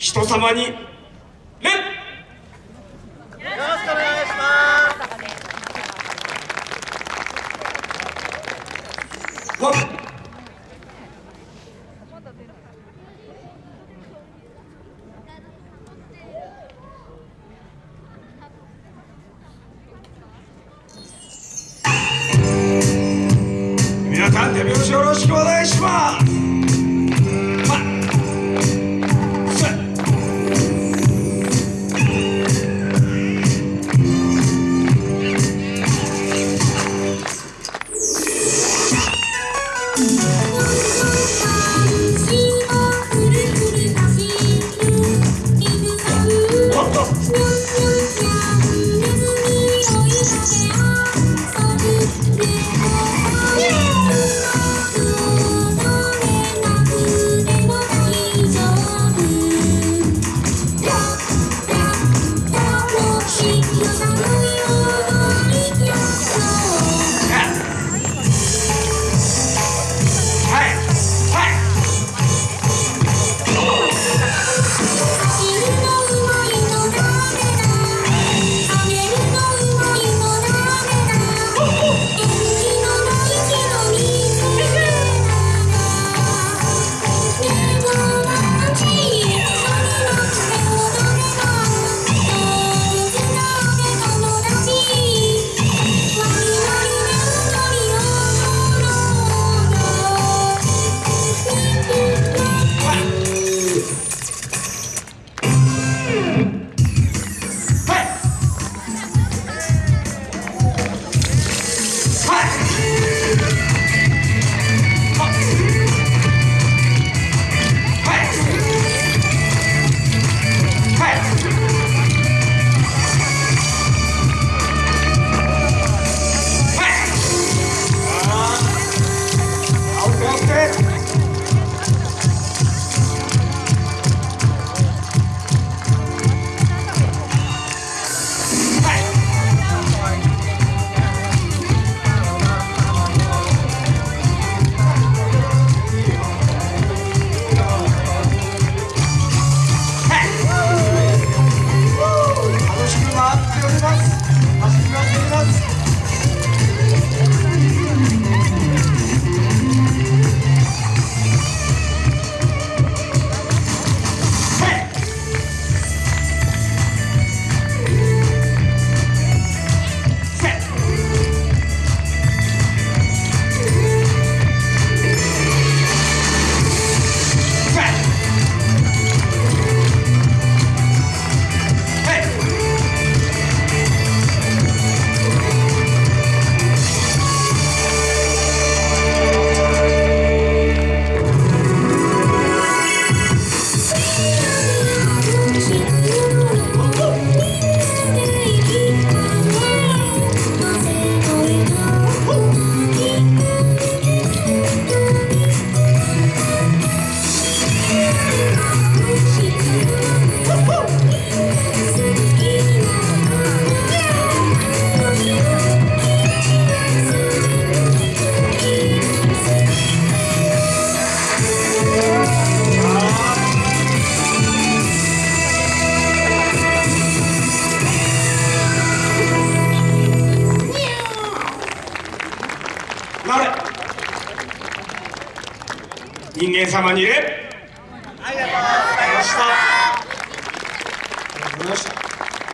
人様に礼よろしくお願いします。皆さん手拍子よろしくお願いします。人間様に礼ありがとうございました